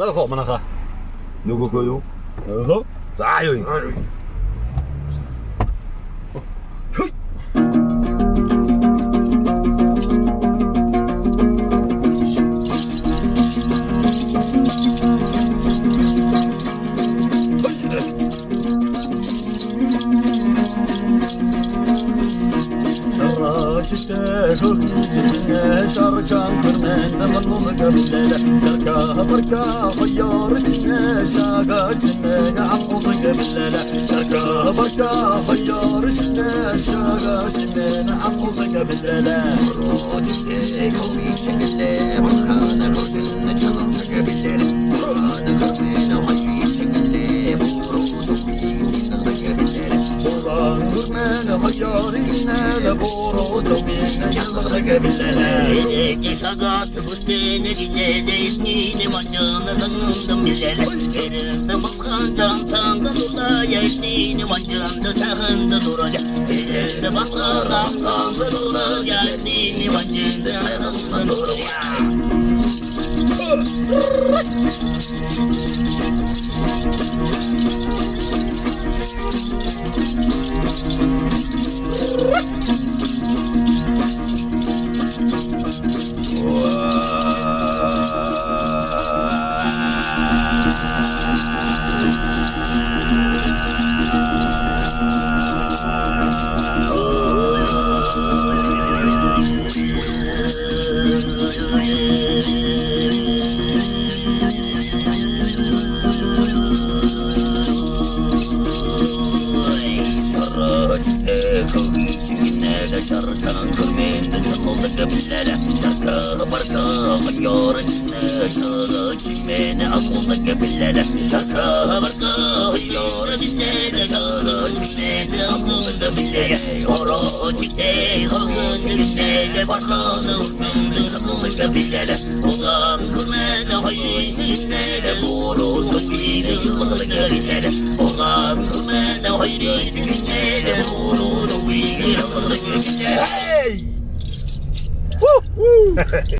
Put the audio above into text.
Tövbe mana kah. Nugu koyu. Nugu. Zayu. Thank you. 呃好， 자요. شراجته شوقيتنا شاركان كرمان مظلوم قبل شركة بركة خيارتنا شاقاتنا عقوض قبل شركة بركة خيارتنا شاقاتنا عقوض قبل روجك كوني كرمان خيارتنا لبورو توبينا يلغ قبل Saga sıbıttı ne dile de ismini vancana sanımdım bilele Elimde bakkan çantamda dula ya ismini vancanda sahında duracak Elimde bakkan ramkamda dula ya ismini vancanda sahında duracak Sarıcıkta Çingine şarkan kırmende çaldı gabilere Şarkı barka hayyor içinde şarkı çimene akılda gabilere Şarkı barka hayyor içinde şarkı çimene akılda gabilere Oro çikte halkı çingine barkanı uçundu akılda gabilere Oğlan kırmene hayır içinde boru topine yıldı gabilere Oğlan kırmene Ei! Woo!